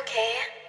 okay.